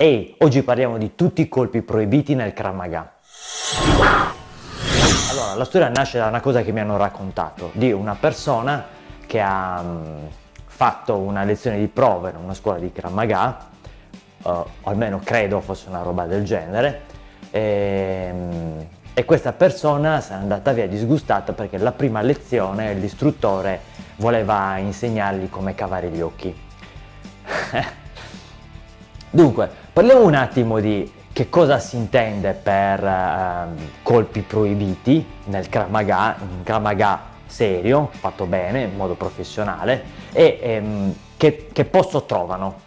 Ehi, oggi parliamo di tutti i colpi proibiti nel Krav. Allora, la storia nasce da una cosa che mi hanno raccontato, di una persona che ha mh, fatto una lezione di prova in una scuola di Krav uh, o almeno credo fosse una roba del genere, e, mh, e questa persona se n'è andata via disgustata perché la prima lezione l'istruttore voleva insegnargli come cavare gli occhi. Dunque, parliamo un attimo di che cosa si intende per uh, colpi proibiti nel Krav Maga, un Krav Maga serio, fatto bene, in modo professionale, e um, che, che posto trovano.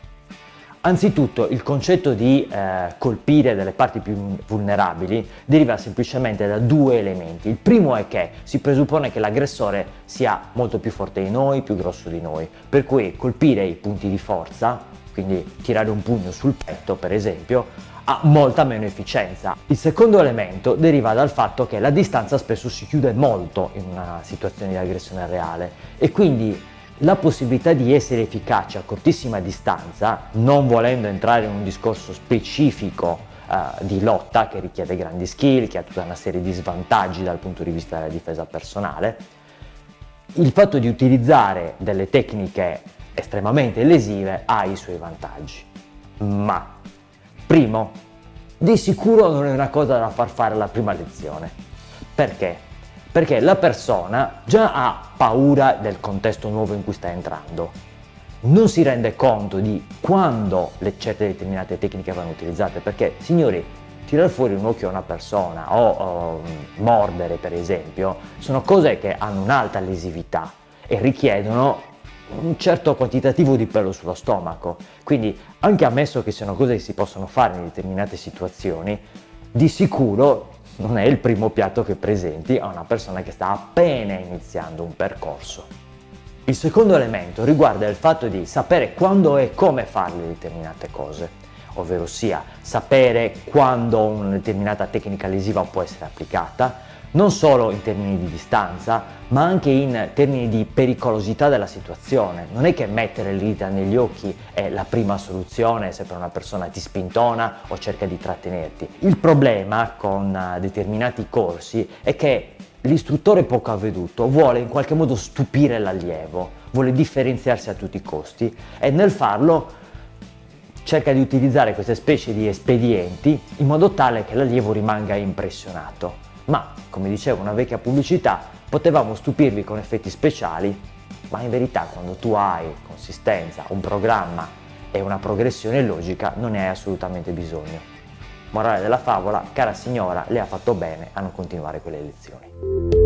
Anzitutto il concetto di eh, colpire delle parti più vulnerabili deriva semplicemente da due elementi. Il primo è che si presuppone che l'aggressore sia molto più forte di noi, più grosso di noi, per cui colpire i punti di forza quindi tirare un pugno sul petto per esempio, ha molta meno efficienza. Il secondo elemento deriva dal fatto che la distanza spesso si chiude molto in una situazione di aggressione reale e quindi la possibilità di essere efficaci a cortissima distanza, non volendo entrare in un discorso specifico Uh, di lotta che richiede grandi skill, che ha tutta una serie di svantaggi dal punto di vista della difesa personale, il fatto di utilizzare delle tecniche estremamente lesive ha i suoi vantaggi. Ma, primo, di sicuro non è una cosa da far fare alla prima lezione. Perché? Perché la persona già ha paura del contesto nuovo in cui sta entrando. Non si rende conto di quando le certe determinate tecniche vanno utilizzate, perché, signori, tirare fuori un occhio a una persona o, o mordere, per esempio, sono cose che hanno un'alta lesività e richiedono un certo quantitativo di pelo sullo stomaco, quindi anche ammesso che siano cose che si possono fare in determinate situazioni, di sicuro non è il primo piatto che presenti a una persona che sta appena iniziando un percorso. Il secondo elemento riguarda il fatto di sapere quando e come fare determinate cose, ovvero sia sapere quando una determinata tecnica lesiva può essere applicata, non solo in termini di distanza, ma anche in termini di pericolosità della situazione. Non è che mettere le dita negli occhi è la prima soluzione se per una persona ti spintona o cerca di trattenerti. Il problema con eh, determinati corsi è che l'istruttore poco avveduto vuole in qualche modo stupire l'allievo, vuole differenziarsi a tutti i costi e nel farlo cerca di utilizzare queste specie di espedienti in modo tale che l'allievo rimanga impressionato ma, come diceva una vecchia pubblicità, potevamo stupirvi con effetti speciali, ma in verità quando tu hai consistenza, un programma e una progressione logica non ne hai assolutamente bisogno. Morale della favola, cara signora, le ha fatto bene a non continuare quelle lezioni.